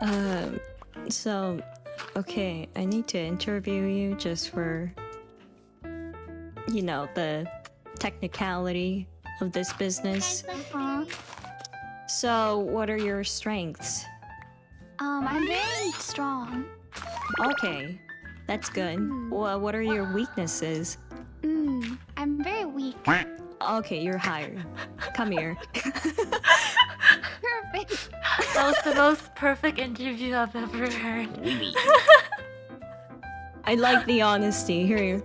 Um, so, okay, I need to interview you just for, you know, the technicality of this business. Uh, So, what are your strengths? um, I'm very strong. Okay, that's good. Well, what are your weaknesses? Mm, I'm very weak. Okay, you're hired. Come here. That was the most perfect interview I've ever heard. I like the honesty. Here,